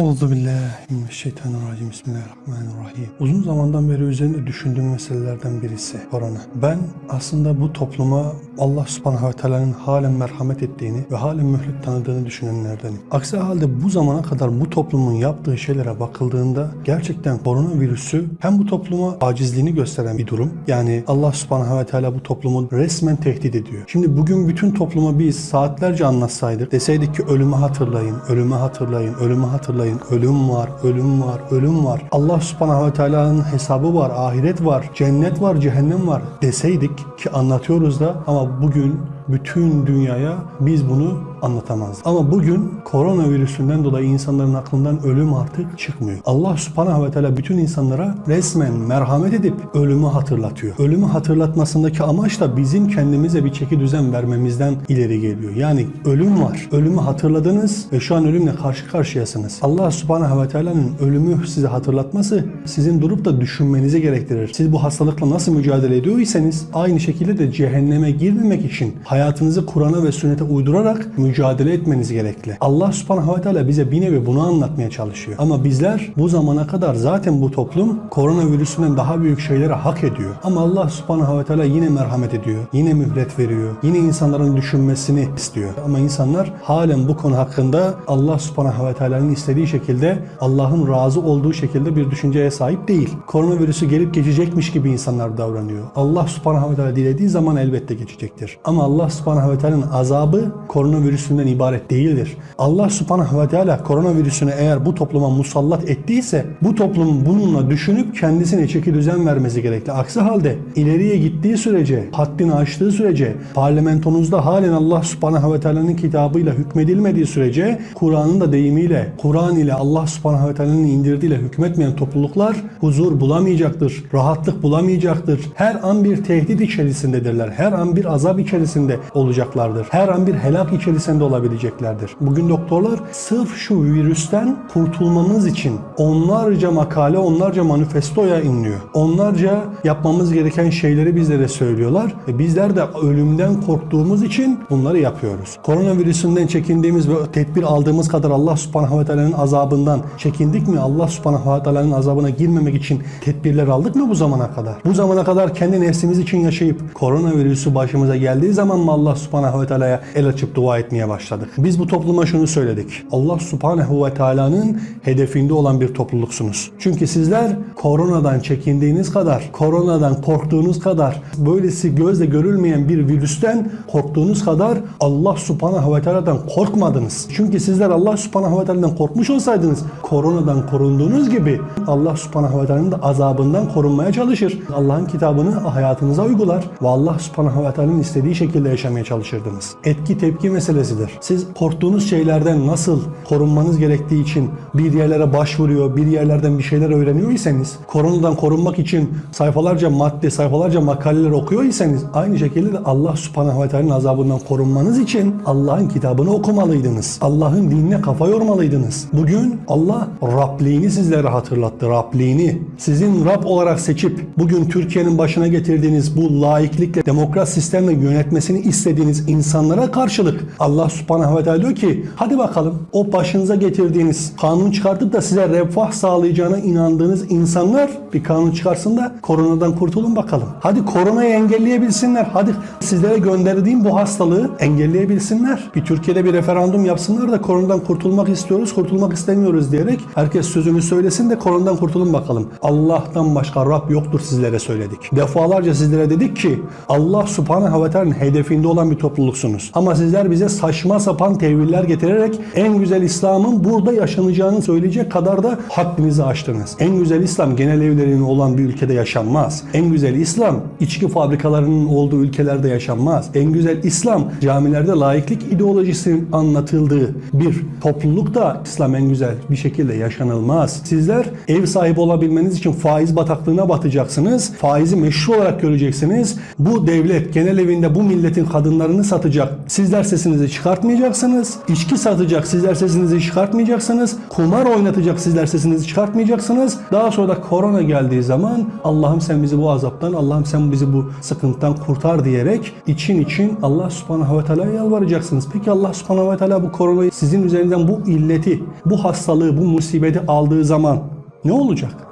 Euzu billahi mineşşeytanirracim. Bismillahirrahmanirrahim. Uzun zamandan beri üzerinde düşündüğüm meselelerden birisi korona. Ben aslında bu topluma Allah subhanahu ve teala'nın halen merhamet ettiğini ve halen mühlet tanıdığını düşünenlerdenim. Aksi halde bu zamana kadar bu toplumun yaptığı şeylere bakıldığında gerçekten koronavirüsü hem bu topluma acizliğini gösteren bir durum. Yani Allah subhanahu ve teala bu toplumu resmen tehdit ediyor. Şimdi bugün bütün topluma biz saatlerce anlatsaydık deseydik ki ölümü hatırlayın, ölümü hatırlayın, ölümü hatırlayın, ölüm var, ölüm var, ölüm var. Allah subhanahu ve teala'nın hesabı var, ahiret var, cennet var, cehennem var deseydik ki anlatıyoruz da ama bugün bütün dünyaya biz bunu anlatamazdık. Ama bugün koronavirüsünden dolayı insanların aklından ölüm artık çıkmıyor. Allah subhanahu ve teala bütün insanlara resmen merhamet edip ölümü hatırlatıyor. Ölümü hatırlatmasındaki amaç da bizim kendimize bir çeki düzen vermemizden ileri geliyor. Yani ölüm var. Ölümü hatırladınız ve şu an ölümle karşı karşıyasınız. Allah subhanahu ve teala'nın ölümü size hatırlatması sizin durup da düşünmenizi gerektirir. Siz bu hastalıkla nasıl mücadele ediyorsanız aynı şekilde de cehenneme girmemek için hayatınızı Kur'an'a ve sünnete uydurarak mücadele etmeniz gerekli. Allah subhanahu ve teala bize bir nevi bunu anlatmaya çalışıyor. Ama bizler bu zamana kadar zaten bu toplum koronavirüsünden daha büyük şeyleri hak ediyor. Ama Allah subhanahu ve teala yine merhamet ediyor. Yine mühlet veriyor. Yine insanların düşünmesini istiyor. Ama insanlar halen bu konu hakkında Allah subhanahu ve teala'nın istediği şekilde Allah'ın razı olduğu şekilde bir düşünceye sahip değil. Koronavirüsü gelip geçecekmiş gibi insanlar davranıyor. Allah subhanahu ve teala dilediği zaman elbette geçecektir. Ama Allah subhanahu ve teala'nın azabı koronavirüsünden ibaret değildir. Allah subhanahu ve teala koronavirüsünü eğer bu topluma musallat ettiyse bu toplum bununla düşünüp kendisine çeki düzen vermesi gerekli. Aksi halde ileriye gittiği sürece, haddini aştığı sürece, parlamentonuzda halen Allah subhanahu ve teala'nın kitabıyla hükmedilmediği sürece Kur'an'ın da deyimiyle, Kur'an ile Allah subhanahu ve teala'nın indirdiğiyle hükmetmeyen topluluklar huzur bulamayacaktır, rahatlık bulamayacaktır. Her an bir tehdit içerisindedirler. Her an bir azap içerisinde olacaklardır. Her an bir helak içerisinde olabileceklerdir. Bugün doktorlar sırf şu virüsten kurtulmamız için onlarca makale, onlarca manifestoya inliyor. Onlarca yapmamız gereken şeyleri bizlere söylüyorlar. E bizler de ölümden korktuğumuz için bunları yapıyoruz. Koronavirüsünden çekindiğimiz ve tedbir aldığımız kadar Allah subhanahu ve teala'nın azabından çekindik mi? Allah subhanahu ve teala'nın azabına girmemek için tedbirler aldık mı bu zamana kadar? Bu zamana kadar kendi nefsimiz için yaşayıp koronavirüsü başımıza geldiği zaman mı Allah subhanahu ve teala'ya el açıp dua etmeye başladık? Biz bu topluma şunu söyledik. Allah subhanahu ve teala'nın hedefinde olan bir topluluksunuz. Çünkü sizler koronadan çekindiğiniz kadar, koronadan korktuğunuz kadar, böylesi gözle görülmeyen bir virüsten korktuğunuz kadar Allah subhanahu ve teala'dan korkmadınız. Çünkü sizler Allah subhanahu ve teala'dan korkmuş olsaydınız koronadan korunduğunuz gibi Allah subhanahu ve teala'nın da azabından korunmaya çalışır. Allah'ın kitabını hayatınıza uygular ve Allah subhanahu ve teala'nın istediği şekilde yaşamaya çalışırdınız. Etki tepki meselesidir. Siz korktuğunuz şeylerden nasıl korunmanız gerektiği için bir yerlere başvuruyor, bir yerlerden bir şeyler öğreniyorsanız, koronadan korunmak için sayfalarca madde, sayfalarca makaleler okuyorsanız aynı şekilde de Allah subhanahu ve teala'nın azabından korunmanız için Allah'ın kitabını okumalıydınız. Allah'ın dinine kafa yormalıydınız. Bugün Allah Rabliğini sizlere hatırlattı. Rabliğini. Sizin Rab olarak seçip bugün Türkiye'nin başına getirdiğiniz bu laiklikle, demokrat sistemle yönetmesini istediğiniz insanlara karşılık Allah subhanahu ve teala diyor ki hadi bakalım o başınıza getirdiğiniz kanun çıkartıp da size refah sağlayacağına inandığınız insanlar bir kanun çıkarsın da koronadan kurtulun bakalım. Hadi koronayı engelleyebilsinler. Hadi sizlere gönderdiğim bu hastalığı engelleyebilsinler. Bir Türkiye'de bir referandum yapsınlar da koronadan kurtulmak istiyoruz, kurtulmak istemiyoruz diyerek herkes sözünü söylesin de koronadan kurtulun bakalım. Allah'tan başka Rab yoktur sizlere söyledik. Defalarca sizlere dedik ki Allah subhanahu ve teala'nın hedefinde olan bir topluluksunuz. Ama sizler bize saçma sapan teviller getirerek en güzel İslam'ın burada yaşanacağını söyleyecek kadar da haddinizi aştınız. En güzel İslam genel evlerinin olan bir ülkede yaşanmaz. En güzel İslam içki fabrikalarının olduğu ülkelerde yaşanmaz. En güzel İslam camilerde laiklik ideolojisinin anlatıldığı bir toplulukta İslam en güzel bir şekilde yaşanılmaz. Sizler ev sahibi olabilmeniz için faiz bataklığına batacaksınız. Faizi meşru olarak göreceksiniz. Bu devlet genel evinde bu milletin milletin kadınlarını satacak. Sizler sesinizi çıkartmayacaksınız. İçki satacak. Sizler sesinizi çıkartmayacaksınız. Kumar oynatacak. Sizler sesinizi çıkartmayacaksınız. Daha sonra da korona geldiği zaman Allah'ım sen bizi bu azaptan, Allah'ım sen bizi bu sıkıntıdan kurtar diyerek için için Allah subhanahu ve teala'ya yalvaracaksınız. Peki Allah subhanahu ve teala bu koronayı sizin üzerinden bu illeti, bu hastalığı, bu musibeti aldığı zaman ne olacak?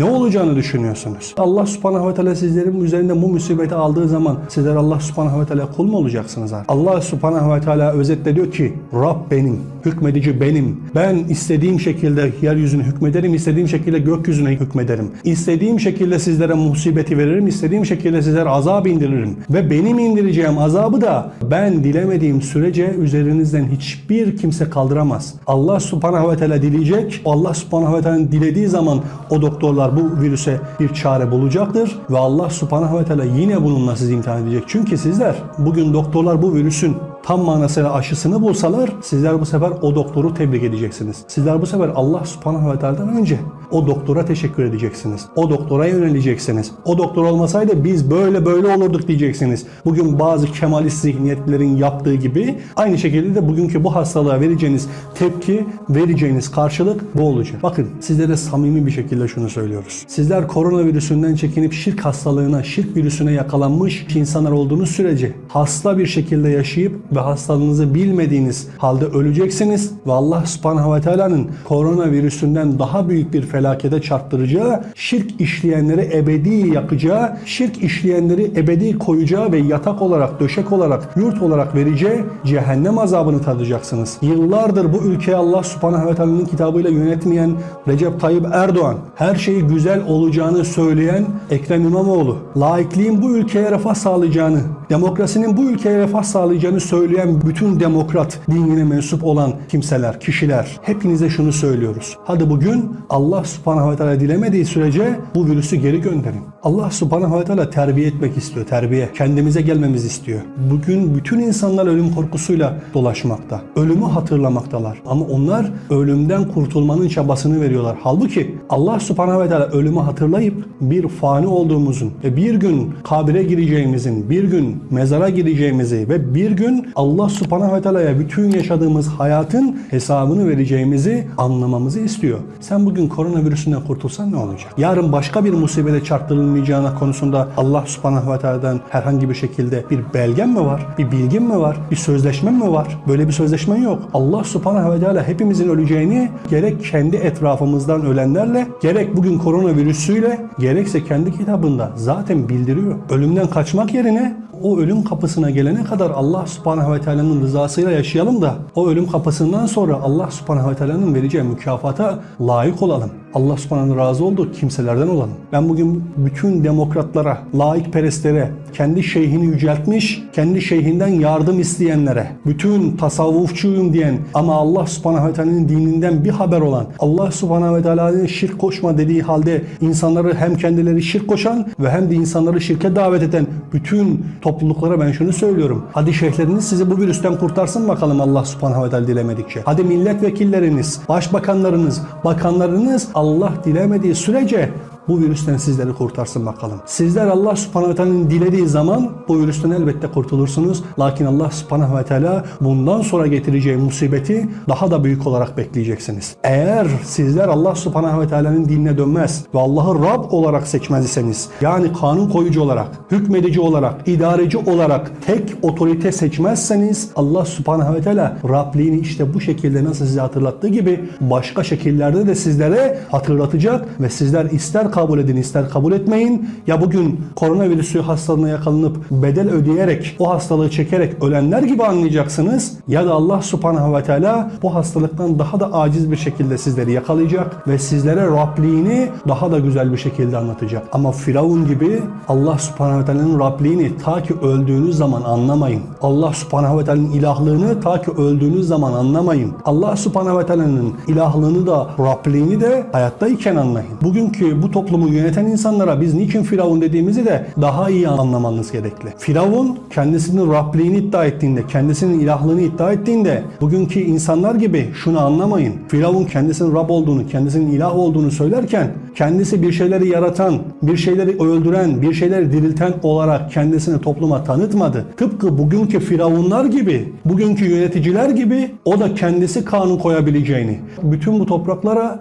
Ne olacağını düşünüyorsunuz? Allah subhanahu ve teala sizlerin üzerinden bu musibeti aldığı zaman sizler Allah subhanahu ve teala kul mu olacaksınız? Allah subhanahu ve teala özetle diyor ki Rab benim, hükmedici benim. Ben istediğim şekilde yeryüzüne hükmederim, istediğim şekilde gökyüzüne hükmederim. İstediğim şekilde sizlere musibeti veririm, istediğim şekilde sizlere azap indiririm. Ve benim indireceğim azabı da ben dilemediğim sürece üzerinizden hiçbir kimse kaldıramaz. Allah subhanahu ve teala dileyecek. Allah subhanahu ve teala dilediği zaman o doktorlar bu virüse bir çare bulacaktır. Ve Allah subhanahu ve teala yine bununla sizi imtihan edecek. Çünkü sizler bugün doktorlar bu virüsün tam manasıyla aşısını bulsalar sizler bu sefer o doktoru tebrik edeceksiniz. Sizler bu sefer Allah subhanahu ve teala'dan önce o doktora teşekkür edeceksiniz. O doktora yöneleceksiniz. O doktor olmasaydı biz böyle böyle olurduk diyeceksiniz. Bugün bazı kemalist zihniyetlerin yaptığı gibi aynı şekilde de bugünkü bu hastalığa vereceğiniz tepki, vereceğiniz karşılık bu olacak. Bakın sizlere samimi bir şekilde şunu söylüyoruz. Sizler koronavirüsünden çekinip şirk hastalığına, şirk virüsüne yakalanmış insanlar olduğunuz sürece hasta bir şekilde yaşayıp ve hastalığınızı bilmediğiniz halde öleceksiniz ve Allah subhanahu ve teala'nın koronavirüsünden daha büyük bir felakete çarptıracağı, şirk işleyenleri ebedi yakacağı, şirk işleyenleri ebedi koyacağı ve yatak olarak, döşek olarak, yurt olarak vereceği cehennem azabını tadacaksınız. Yıllardır bu ülkeyi Allah subhanahu ve teala'nın kitabıyla yönetmeyen Recep Tayyip Erdoğan, her şeyi güzel olacağını söyleyen Ekrem İmamoğlu, laikliğin bu ülkeye refah sağlayacağını, demokrasinin bu ülkeye refah sağlayacağını söyleyen bütün demokrat dinine mensup olan kimseler, kişiler hepinize şunu söylüyoruz. Hadi bugün Allah subhanahu ve teala dilemediği sürece bu virüsü geri gönderin. Allah subhanahu ve teala terbiye etmek istiyor, terbiye. Kendimize gelmemizi istiyor. Bugün bütün insanlar ölüm korkusuyla dolaşmakta. Ölümü hatırlamaktalar. Ama onlar ölümden kurtulmanın çabasını veriyorlar. Halbuki Allah subhanahu ve teala ölümü hatırlayıp bir fani olduğumuzun ve bir gün kabire gireceğimizin, bir gün mezara gireceğimizi ve bir gün Allah subhanahu ve teala'ya bütün yaşadığımız hayatın hesabını vereceğimizi anlamamızı istiyor. Sen bugün koronavirüsünden kurtulsan ne olacak? Yarın başka bir musibete çarptırılmayacağına konusunda Allah subhanahu ve teala'dan herhangi bir şekilde bir belgen mi var? Bir bilgin mi var? Bir sözleşmen mi var? Böyle bir sözleşmen yok. Allah subhanahu ve teala hepimizin öleceğini gerek kendi etrafımızdan ölenlerle gerek bugün koronavirüsüyle gerekse kendi kitabında zaten bildiriyor. Ölümden kaçmak yerine o ölüm kapısına gelene kadar Allah subhanahu ve teala'nın rızasıyla yaşayalım da o ölüm kapısından sonra Allah subhanahu ve teala'nın vereceği mükafata layık olalım. Allah subhanahu razı olduğu kimselerden olalım. Ben bugün bütün demokratlara, laikperestlere, kendi şeyhini yüceltmiş, kendi şeyhinden yardım isteyenlere, bütün tasavvufçuyum diyen ama Allah subhanahu ve teala'nın dininden bir haber olan, Allah subhanahu ve teala'nın şirk koşma dediği halde insanları hem kendileri şirk koşan ve hem de insanları şirke davet eden bütün topluluklara ben şunu söylüyorum. Hadi şeyhleriniz sizi bu virüsten kurtarsın bakalım Allah subhanahu ve teala dilemedikçe. Hadi milletvekilleriniz, başbakanlarınız, bakanlarınız Allah dilemediği sürece bu virüsten sizleri kurtarsın bakalım. Sizler Allah subhanahu ve teala'nın dilediği zaman bu virüsten elbette kurtulursunuz. Lakin Allah subhanahu ve teala bundan sonra getireceği musibeti daha da büyük olarak bekleyeceksiniz. Eğer sizler Allah subhanahu ve teala'nın dinine dönmez ve Allah'ı Rab olarak seçmez iseniz yani kanun koyucu olarak, hükmedici olarak, idareci olarak tek otorite seçmezseniz Allah subhanahu ve teala Rabliğini işte bu şekilde nasıl size hatırlattığı gibi başka şekillerde de sizlere hatırlatacak ve sizler ister kabul edin ister kabul etmeyin. Ya bugün koronavirüsü hastalığına yakalanıp bedel ödeyerek o hastalığı çekerek ölenler gibi anlayacaksınız. Ya da Allah subhanahu ve teala bu hastalıktan daha da aciz bir şekilde sizleri yakalayacak ve sizlere Rabliğini daha da güzel bir şekilde anlatacak. Ama Firavun gibi Allah subhanahu ve teala'nın Rabliğini ta ki öldüğünüz zaman anlamayın. Allah subhanahu ve teala'nın ilahlığını ta ki öldüğünüz zaman anlamayın. Allah subhanahu ve teala'nın ilahlığını da Rabliğini de hayattayken anlayın. Bugünkü bu toplumu yöneten insanlara biz niçin Firavun dediğimizi de daha iyi anlamanız gerekli. Firavun kendisinin Rabliğini iddia ettiğinde, kendisinin ilahlığını iddia ettiğinde bugünkü insanlar gibi şunu anlamayın. Firavun kendisinin Rab olduğunu, kendisinin ilah olduğunu söylerken kendisi bir şeyleri yaratan, bir şeyleri öldüren, bir şeyleri dirilten olarak kendisini topluma tanıtmadı. Tıpkı bugünkü firavunlar gibi, bugünkü yöneticiler gibi o da kendisi kanun koyabileceğini, bütün bu topraklara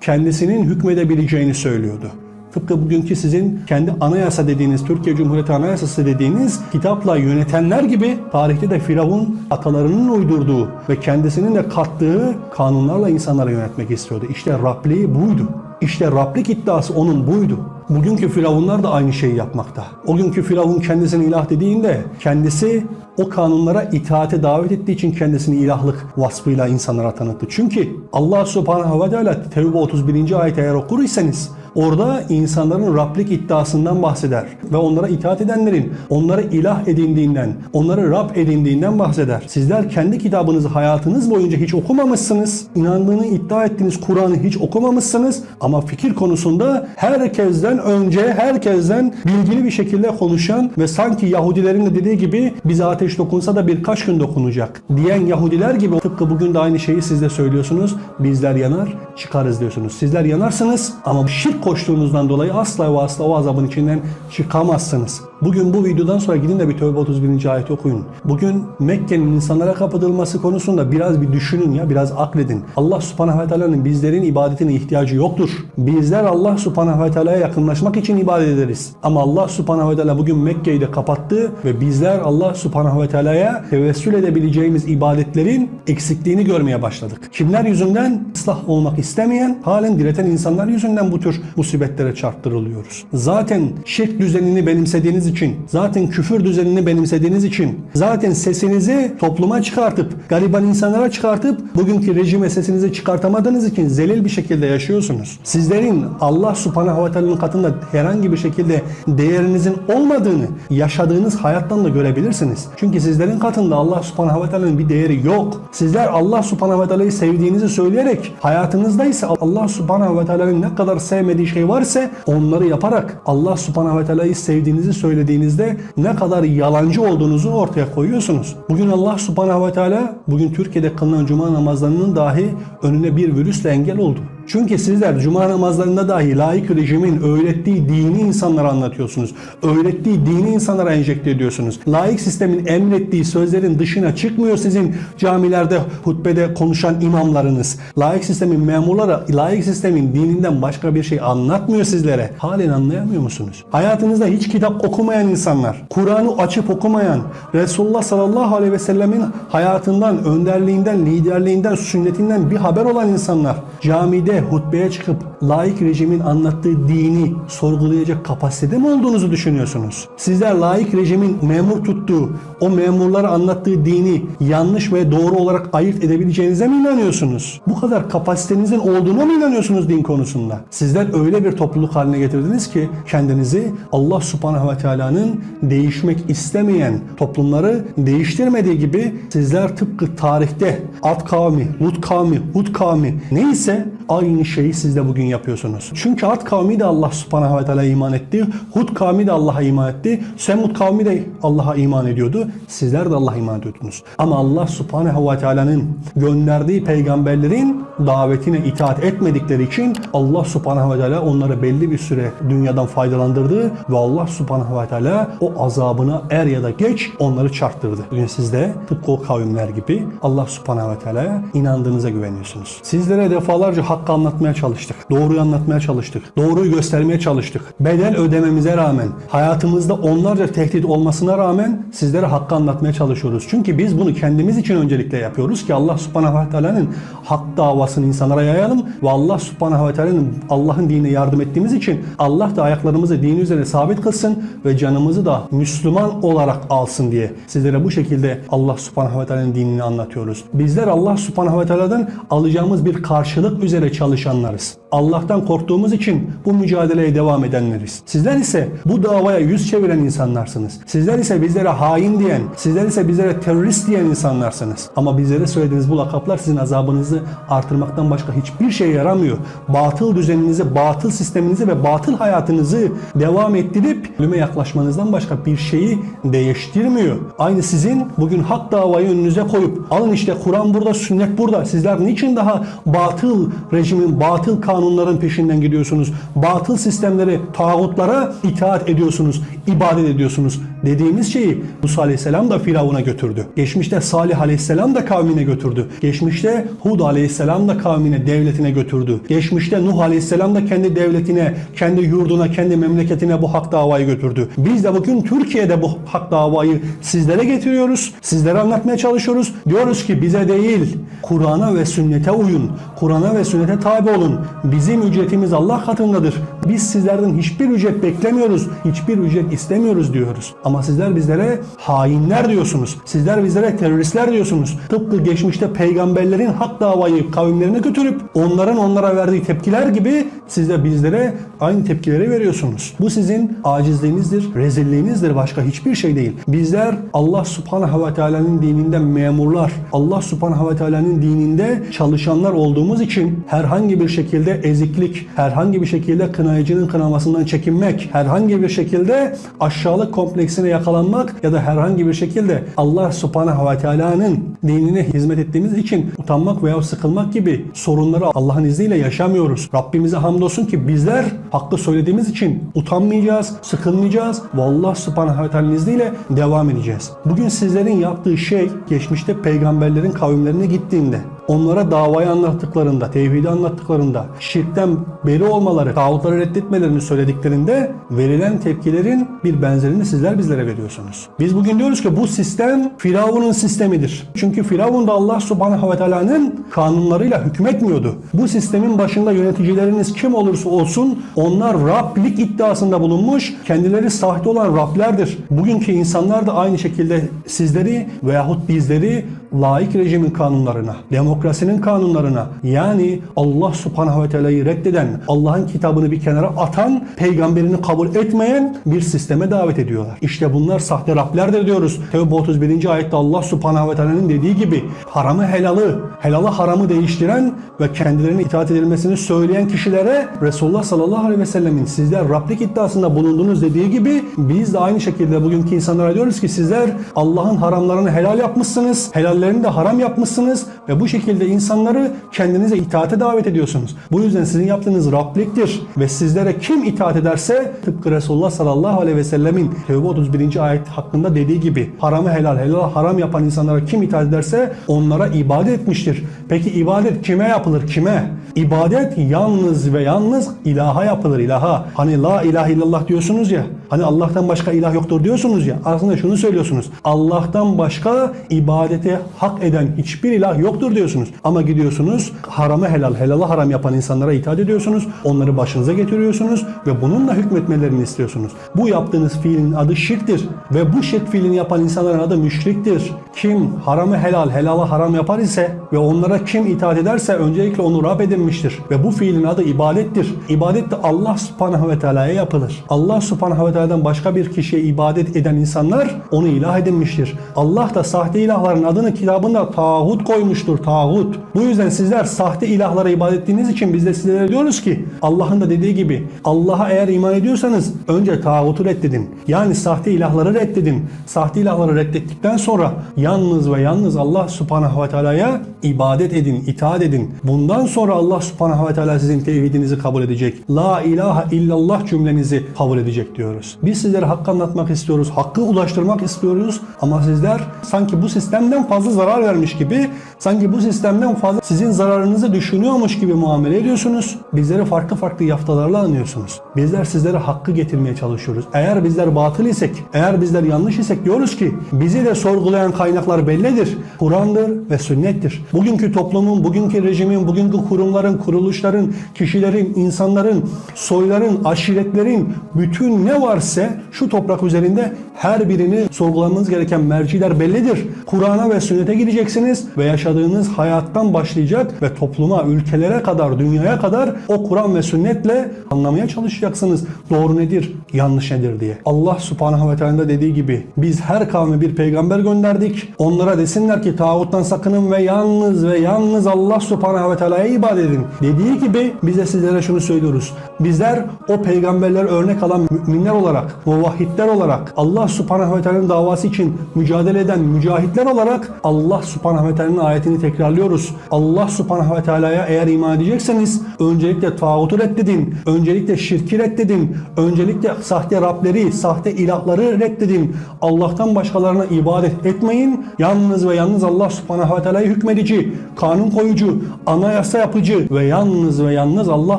kendisinin hükmedebileceğini söylüyordu. Tıpkı bugünkü sizin kendi anayasa dediğiniz, Türkiye Cumhuriyeti Anayasası dediğiniz kitapla yönetenler gibi tarihte de Firavun atalarının uydurduğu ve kendisinin de kattığı kanunlarla insanları yönetmek istiyordu. İşte Rabliği buydu. İşte Rablik iddiası onun buydu. Bugünkü firavunlar da aynı şeyi yapmakta. O günkü firavun kendisini ilah dediğinde kendisi o kanunlara itaate davet ettiği için kendisini ilahlık vasfıyla insanlara tanıttı. Çünkü Allah subhanahu ve teala Tevbe 31. ayet eğer okur iseniz Orada insanların Rablik iddiasından bahseder ve onlara itaat edenlerin onları ilah edindiğinden, onları Rab edindiğinden bahseder. Sizler kendi kitabınızı hayatınız boyunca hiç okumamışsınız. İnandığını iddia ettiğiniz Kur'an'ı hiç okumamışsınız ama fikir konusunda herkesten önce, herkesten bilgili bir şekilde konuşan ve sanki Yahudilerin de dediği gibi bize ateş dokunsa da birkaç gün dokunacak diyen Yahudiler gibi tıpkı bugün de aynı şeyi siz de söylüyorsunuz. Bizler yanar, çıkarız diyorsunuz. Sizler yanarsınız ama şirk koştuğunuzdan dolayı asla ve asla o azabın içinden çıkamazsınız. Bugün bu videodan sonra gidin de bir Tövbe 31. ayeti okuyun. Bugün Mekke'nin insanlara kapatılması konusunda biraz bir düşünün ya, biraz akledin. Allah subhanahu ve teala'nın bizlerin ibadetine ihtiyacı yoktur. Bizler Allah subhanahu ve teala'ya yakınlaşmak için ibadet ederiz. Ama Allah subhanahu ve teala bugün Mekke'yi de kapattı ve bizler Allah subhanahu ve teala'ya tevessül edebileceğimiz ibadetlerin eksikliğini görmeye başladık. Kimler yüzünden ıslah olmak istemeyen, halen direten insanlar yüzünden bu tür musibetlere çarptırılıyoruz. Zaten şirk düzenini benimsediğiniz için, zaten küfür düzenini benimsediğiniz için, zaten sesinizi topluma çıkartıp, gariban insanlara çıkartıp, bugünkü rejime sesinizi çıkartamadığınız için zelil bir şekilde yaşıyorsunuz. Sizlerin Allah subhanahu ve teala'nın katında herhangi bir şekilde değerinizin olmadığını yaşadığınız hayattan da görebilirsiniz. Çünkü sizlerin katında Allah subhanahu ve teala'nın bir değeri yok. Sizler Allah subhanahu ve teala'yı sevdiğinizi söyleyerek hayatınızda ise Allah subhanahu ve teala'nın ne kadar sevmediği şey varsa onları yaparak Allah subhanahu ve teala'yı sevdiğinizi söylediğinizde ne kadar yalancı olduğunuzu ortaya koyuyorsunuz. Bugün Allah subhanahu ve teala bugün Türkiye'de kılınan cuma namazlarının dahi önüne bir virüsle engel oldu. Çünkü sizler cuma namazlarında dahi laik rejimin öğrettiği dini insanlara anlatıyorsunuz. Öğrettiği dini insanlara enjekte ediyorsunuz. Laik sistemin emrettiği sözlerin dışına çıkmıyor sizin camilerde hutbede konuşan imamlarınız. Laik sistemin memurları laik sistemin dininden başka bir şey anlatmıyor sizlere. Halen anlayamıyor musunuz? Hayatınızda hiç kitap okumayan insanlar, Kur'an'ı açıp okumayan, Resulullah sallallahu aleyhi ve sellemin hayatından, önderliğinden, liderliğinden, sünnetinden bir haber olan insanlar camide hutbeye çıkıp laik rejimin anlattığı dini sorgulayacak kapasitede mi olduğunuzu düşünüyorsunuz? Sizler laik rejimin memur tuttuğu, o memurlara anlattığı dini yanlış ve doğru olarak ayırt edebileceğinize mi inanıyorsunuz? Bu kadar kapasitenizin olduğuna mı inanıyorsunuz din konusunda? Sizler öyle bir topluluk haline getirdiniz ki kendinizi Allah subhanahu ve teala'nın değişmek istemeyen toplumları değiştirmediği gibi sizler tıpkı tarihte Ad kavmi, Lut kavmi, Hud kavmi neyse aynı şeyi siz de bugün yapıyorsunuz. Çünkü Ad kavmi de Allah subhanahu ve teala iman etti. Hud kavmi de Allah'a iman etti. Semud kavmi de Allah'a iman ediyordu. Sizler de Allah'a iman ediyordunuz. Ama Allah subhanahu ve teala'nın gönderdiği peygamberlerin davetine itaat etmedikleri için Allah subhanahu ve teala onları belli bir süre dünyadan faydalandırdı ve Allah subhanahu ve teala o azabına er ya da geç onları çarptırdı. Bugün siz de tıpkı o kavimler gibi Allah subhanahu ve teala'ya inandığınıza güveniyorsunuz. Sizlere defalarca hakkı anlatmaya çalıştık. Doğruyu anlatmaya çalıştık. Doğruyu göstermeye çalıştık. Bedel ödememize rağmen, hayatımızda onlarca tehdit olmasına rağmen sizlere hakkı anlatmaya çalışıyoruz. Çünkü biz bunu kendimiz için öncelikle yapıyoruz ki Allah subhanahu ve teala'nın hak davasını insanlara yayalım ve Allah subhanahu ve teala'nın Allah'ın dinine yardım ettiğimiz için Allah da ayaklarımızı dini üzerine sabit kılsın ve canımızı da Müslüman olarak alsın diye sizlere bu şekilde Allah subhanahu ve teala'nın dinini anlatıyoruz. Bizler Allah subhanahu ve teala'dan alacağımız bir karşılık üzere çalışanlarız. Allah'tan korktuğumuz için bu mücadeleye devam edenleriz. Sizler ise bu davaya yüz çeviren insanlarsınız. Sizler ise bizlere hain diyen, sizler ise bizlere terörist diyen insanlarsınız. Ama bizlere söylediğiniz bu lakaplar sizin azabınızı artırmaktan başka hiçbir şeye yaramıyor. Batıl düzeninizi, batıl sisteminizi ve batıl hayatınızı devam ettirip ölüme yaklaşmanızdan başka bir şeyi değiştirmiyor. Aynı sizin bugün hak davayı önünüze koyup alın işte Kur'an burada, sünnet burada. Sizler niçin daha batıl rejimin, batıl kanunların peşinden gidiyorsunuz? Batıl sistemlere, tağutlara itaat ediyorsunuz, ibadet ediyorsunuz dediğimiz şeyi Musa Aleyhisselam da Firavun'a götürdü. Geçmişte Salih Aleyhisselam da kavmine götürdü. Geçmişte Hud Aleyhisselam da kavmine, devletine götürdü. Geçmişte Nuh Aleyhisselam da kendi devletine, kendi yurduna, kendi memleketine bu hak davayı götürdü. Biz de bugün Türkiye'de bu hak davayı sizlere getiriyoruz. Sizlere anlatmaya çalışıyoruz. Diyoruz ki bize değil, Kur'an'a ve sünnete uyun. Kur'an'a ve sünnete tabi olun. Bizim ücretimiz Allah katındadır. Biz sizlerden hiçbir ücret beklemiyoruz. Hiçbir ücret istemiyoruz diyoruz. Ama sizler bizlere hainler diyorsunuz. Sizler bizlere teröristler diyorsunuz. Tıpkı geçmişte peygamberlerin hak davayı kavimlerine götürüp onların onlara verdiği tepkiler gibi siz de bizlere aynı tepkileri veriyorsunuz. Bu sizin acizliğinizdir, rezilliğinizdir. Başka hiçbir şey değil. Bizler Allah subhanahu ve teala'nın dininden memurlar, Allah subhanahu ve teala'nın dininde çalışanlar olduğumuz için herhangi bir şekilde eziklik, herhangi bir şekilde kınayıcının kınamasından çekinmek, herhangi bir şekilde aşağılık kompleksine yakalanmak ya da herhangi bir şekilde Allah subhanahu ve teala'nın dinine hizmet ettiğimiz için utanmak veya sıkılmak gibi sorunları Allah'ın izniyle yaşamıyoruz. Rabbimize hamdolsun ki bizler hakkı söylediğimiz için utanmayacağız, sıkılmayacağız ve Allah subhanahu ve teala'nın izniyle devam edeceğiz. Bugün sizlerin yaptığı şey geçmişte peygamberlerin kavimlerine gittiğinde onlara davayı anlattıklarında, tevhidi anlattıklarında, şirkten beri olmaları, tağutları reddetmelerini söylediklerinde verilen tepkilerin bir benzerini sizler bizlere veriyorsunuz. Biz bugün diyoruz ki bu sistem Firavun'un sistemidir. Çünkü Firavun da Allah subhanahu ve teala'nın kanunlarıyla hükmetmiyordu. Bu sistemin başında yöneticileriniz kim olursa olsun onlar Rablik iddiasında bulunmuş, kendileri sahte olan Rablerdir. Bugünkü insanlar da aynı şekilde sizleri veyahut bizleri laik rejimin kanunlarına, demokrasinin kanunlarına yani Allah subhanahu ve teala'yı reddeden, Allah'ın kitabını bir kenara atan, peygamberini kabul etmeyen bir sisteme davet ediyorlar. İşte bunlar sahte Rablerdir diyoruz. Tevbe 31. ayette Allah subhanahu ve teala'nın dediği gibi haramı helalı, helalı haramı değiştiren ve kendilerine itaat edilmesini söyleyen kişilere Resulullah sallallahu aleyhi ve sellemin sizler Rablik iddiasında bulundunuz dediği gibi biz de aynı şekilde bugünkü insanlara diyoruz ki sizler Allah'ın haramlarını helal yapmışsınız, helallerini de haram yapmışsınız ve bu şekilde insanları kendinize itaate davet ediyorsunuz. Bu yüzden sizin yaptığınız Rabliktir ve sizlere kim itaat ederse tıpkı Resulullah sallallahu aleyhi ve sellemin Tevbe 31. ayet hakkında dediği gibi haramı helal, helal haram yapan insanlara kim itaat ederse onlara ibadet etmiştir. Peki ibadet kime yapılır? Kime? İbadet yalnız ve yalnız ilaha yapılır ilaha. Hani la ilahe illallah diyorsunuz ya. Hani Allah'tan başka ilah yoktur diyorsunuz ya. Aslında şunu söylüyorsunuz. Allah'tan başka ibadete hak eden hiçbir ilah yoktur diyorsunuz. Ama gidiyorsunuz haramı helal, helalı haram yapan insanlara itaat ediyorsunuz. Onları başınıza getiriyorsunuz ve bununla hükmetmelerini istiyorsunuz. Bu yaptığınız fiilin adı şirktir ve bu şirk fiilini yapan insanların adı müşriktir. Kim haramı helal, helalı haram yapar ise ve onlara kim itaat ederse öncelikle onu Rab edinmiştir. Ve bu fiilin adı ibadettir. İbadet de Allah subhanahu ve teala'ya yapılır. Allah subhanahu ve teala'dan başka bir kişiye ibadet eden insanlar onu ilah edinmiştir. Allah da sahte ilahların adını kitabında tağut koymuştur. Tağut. Bu yüzden sizler sahte ilahlara ibadet ettiğiniz için biz de sizlere diyoruz ki Allah'ın da dediği gibi Allah'a eğer iman ediyorsanız önce tağutu reddedin. Yani sahte ilahları reddedin. Sahte ilahları reddettikten sonra yalnız ve yalnız Allah subhanahu ve teala'ya ibadet edin, itaat edin. Bundan sonra Allah subhanahu ve teala sizin tevhidinizi kabul edecek. La ilahe illallah cümlenizi kabul edecek diyoruz. Biz sizlere hakkı anlatmak istiyoruz, hakkı ulaştırmak istiyoruz ama sizler sanki bu sistemden fazla zarar vermiş gibi, sanki bu sistemden fazla sizin zararınızı düşünüyormuş gibi muamele ediyorsunuz. Bizleri farklı farklı yaftalarla anlıyorsunuz. Bizler sizlere hakkı getirmeye çalışıyoruz. Eğer bizler batıl isek, eğer bizler yanlış isek diyoruz ki bizi de sorgulayan kaynaklar bellidir. Kur'an'dır ve sünnettir. Bugünkü toplumun, bugünkü rejimin, bugünkü kurumların, kuruluşların, kişilerin, insanların, soyların, aşiretlerin bütün ne varsa şu toprak üzerinde her birini sorgulamanız gereken merciler bellidir. Kur'an'a ve sünnete gideceksiniz ve yaşadığınız hayattan başlayacak ve topluma, ülkelere kadar, dünyaya kadar o Kur'an ve sünnetle anlamaya çalışacaksınız. Doğru nedir, yanlış nedir diye. Allah subhanahu ve teala dediği gibi biz her kavme bir peygamber gönderdik. Onlara desinler ki tağuttan sakının ve yalnız ve yalnız Allah subhanahu ve teala'ya ibadet edin. Dediği gibi biz de sizlere şunu söylüyoruz. Bizler o peygamberler örnek alan müminler olarak, muvahhidler olarak, Allah subhanahu ve teala'nın davası için mücadele eden mücahitler olarak Allah subhanahu ve teala'nın ayetini tekrarlıyoruz. Allah subhanahu ve teala'ya eğer iman edecekseniz öncelikle tağutu reddedin, öncelikle şirki reddedin, öncelikle sahte Rableri, sahte ilahları reddedin. Allah'tan başkalarına ibadet etmeyin. Yalnız ve yalnız Allah subhanahu ve teala'yı hükmedici, kanun koyucu, anayasa yapıcı ve yalnız ve yalnız Allah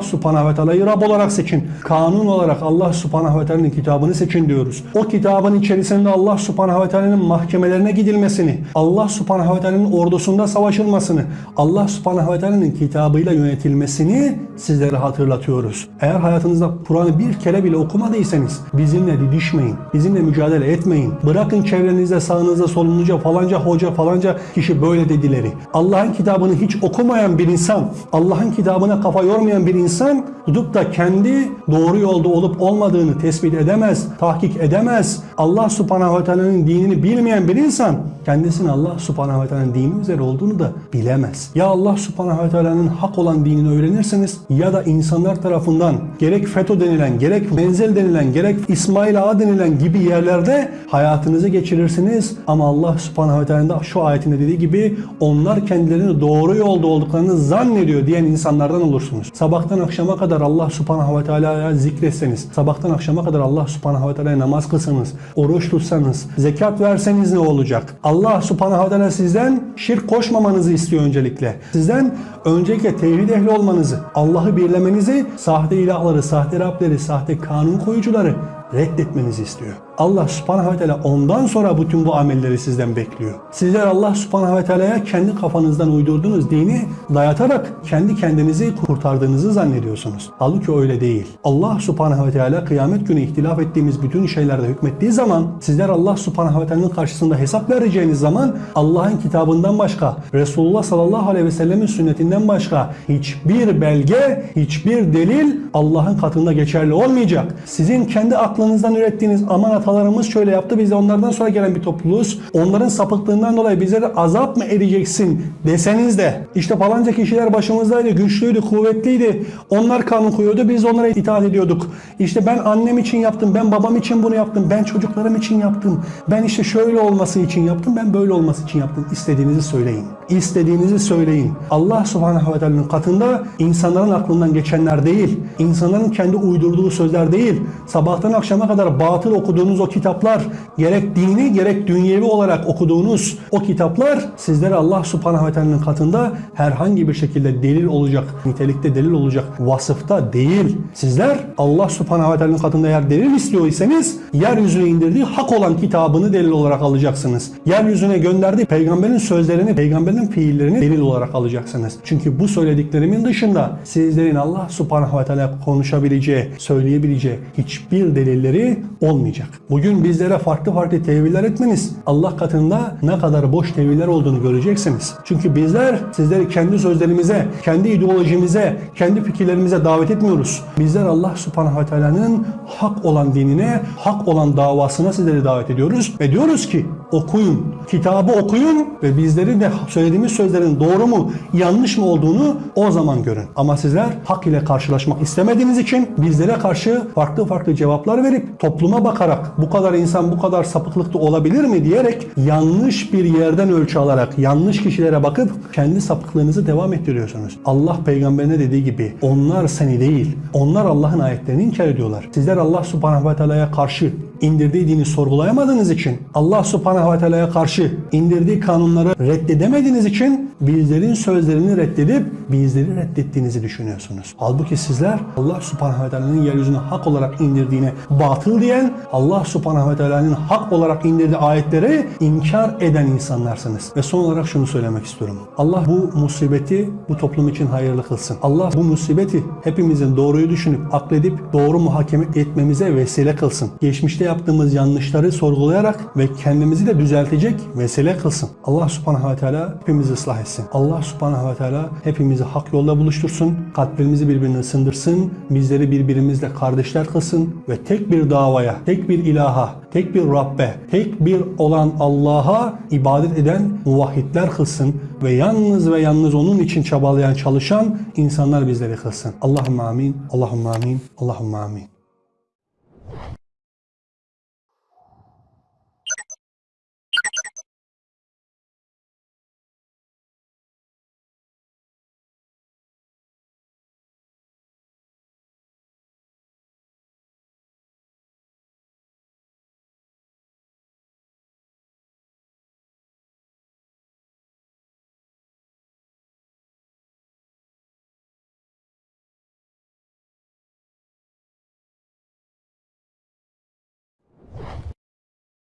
subhanahu ve teala'yı Rab olarak seçin. Kanun olarak Allah subhanahu ve teala'nın kitabını seçin diyoruz. O kitabın içerisinde Allah subhanahu ve teala'nın mahkemelerine gidilmesini, Allah subhanahu ve teala'nın ordusunda savaşılmasını, Allah subhanahu ve teala'nın kitabıyla yönetilmesini sizlere hatırlatıyoruz. Eğer hayatınızda Kur'an'ı bir kere bile okumadıysanız bizimle didişmeyin, bizimle mücadele etmeyin. Bırakın çevrenizde, sağınızda, solunuzca falanca hoca, falanca kişi böyle dedileri. Allah'ın kitabını hiç okumayan bir insan, Allah'ın kitabına kafa yormayan bir insan tutup da kendi doğru yolda olup olmadığını tespit edemez, tahkik edemez. Allah subhanahu ve teala'nın dinini bilmeyen bir insan kendisini Allah subhanahu ve teala'nın dini üzere olduğunu da bilemez. Ya Allah subhanahu ve teala'nın hak olan dinini öğrenirsiniz ya da insanlar tarafından gerek FETÖ denilen, gerek Menzel denilen, gerek İsmail Ağa denilen gibi yerlerde hayatınızı geçirirsiniz. Ama Allah subhanahu ve teala'nın da şu ayetinde dediği gibi onlar kendilerini doğru yolda olduklarını zannediyor diyen insanlardan olursunuz. Sabahtan akşama kadar Allah subhanahu ve teala'ya zikretseniz, sabahtan akşama kadar Allah subhanahu ve teala'ya namaz kılsanız, oruç tutsanız, zekat verseniz ne olacak? Allah subhanahu teala sizden şirk koşmamanızı istiyor öncelikle. Sizden öncelikle tevhid ehli olmanızı, Allah'ı birlemenizi, sahte ilahları, sahte Rableri, sahte kanun koyucuları reddetmenizi istiyor. Allah subhanahu ve teala ondan sonra bütün bu amelleri sizden bekliyor. Sizler Allah subhanahu ve teala'ya kendi kafanızdan uydurduğunuz dini dayatarak kendi kendinizi kurtardığınızı zannediyorsunuz. Halbuki öyle değil. Allah subhanahu ve teala kıyamet günü ihtilaf ettiğimiz bütün şeylerde hükmettiği zaman sizler Allah subhanahu ve teala'nın karşısında hesap vereceğiniz zaman Allah'ın kitabından başka, Resulullah sallallahu aleyhi ve sellemin sünnetinden başka hiçbir belge, hiçbir delil Allah'ın katında geçerli olmayacak. Sizin kendi aklınızdan ürettiğiniz aman atalarımız şöyle yaptı biz de onlardan sonra gelen bir topluluğuz. Onların sapıklığından dolayı bizlere azap mı edeceksin deseniz de işte falanca kişiler başımızdaydı, güçlüydü, kuvvetliydi. Onlar kanun koyuyordu, biz onlara itaat ediyorduk. İşte ben annem için yaptım, ben babam için bunu yaptım, ben çocuklarım için yaptım. Ben işte şöyle olması için yaptım, ben böyle olması için yaptım. İstediğinizi söyleyin. İstediğinizi söyleyin. Allah subhanahu ve teala'nın katında insanların aklından geçenler değil, insanların kendi uydurduğu sözler değil, sabahtan akşama kadar batıl okuduğunuz o kitaplar, gerek dini gerek dünyevi olarak okuduğunuz o kitaplar sizlere Allah subhanahu ve teala'nın katında herhangi bir şekilde delil olacak, nitelikte delil olacak vasıfta değil. Sizler Allah subhanahu ve teala'nın katında eğer delil istiyorsanız yeryüzüne indirdiği hak olan kitabını delil olarak alacaksınız. Yeryüzüne gönderdiği peygamberin sözlerini, peygamberin fiillerini delil olarak alacaksınız. Çünkü bu söylediklerimin dışında sizlerin Allah subhanahu ve teala konuşabileceği, söyleyebileceği hiçbir delilleri olmayacak. Bugün bizlere farklı farklı teviller etmeniz Allah katında ne kadar boş teviller olduğunu göreceksiniz. Çünkü bizler sizleri kendi sözlerimize, kendi ideolojimize, kendi fikirlerimize davet etmiyoruz. Bizler Allah subhanahu ve teala'nın hak olan dinine, hak olan davasına sizleri davet ediyoruz ve diyoruz ki okuyun, kitabı okuyun ve bizlerin de söylediğimiz sözlerin doğru mu, yanlış mı olduğunu o zaman görün. Ama sizler hak ile karşılaşmak istemediğiniz için bizlere karşı farklı farklı cevaplar verip topluma bakarak bu kadar insan bu kadar sapıklıkta olabilir mi diyerek yanlış bir yerden ölçü alarak yanlış kişilere bakıp kendi sapıklığınızı devam ettiriyorsunuz. Allah peygamberine dediği gibi onlar seni değil, onlar Allah'ın ayetlerini inkar ediyorlar. Sizler Allah subhanahu ve teala'ya karşı indirdiği dini sorgulayamadığınız için Allah subhanahu ve teala'ya karşı indirdiği kanunları reddedemediğiniz için bizlerin sözlerini reddedip bizleri reddettiğinizi düşünüyorsunuz. Halbuki sizler Allah subhanahu ve teala'nın yeryüzüne hak olarak indirdiğini batıl diyen, Allah subhanahu ve teala'nın hak olarak indirdiği ayetleri inkar eden insanlarsınız. Ve son olarak şunu söylemek istiyorum. Allah bu musibeti bu toplum için hayırlı kılsın. Allah bu musibeti hepimizin doğruyu düşünüp akledip doğru muhakeme etmemize vesile kılsın. Geçmişte yaptığımız yanlışları sorgulayarak ve kendimizi de düzeltecek vesile kılsın. Allah subhanahu ve teala hepimizi ıslah etsin. Allah subhanahu ve teala hepimizi hak yolda buluştursun. Kalplerimizi birbirine ısındırsın. Bizleri birbirimizle kardeşler kılsın ve tek bir davaya, tek bir ilaha, tek bir Rabbe, tek bir olan Allah'a ibadet eden muvahhidler kılsın ve yalnız ve yalnız onun için çabalayan, çalışan insanlar bizleri kılsın. Allahümme amin, Allahümme amin, Allahümme amin.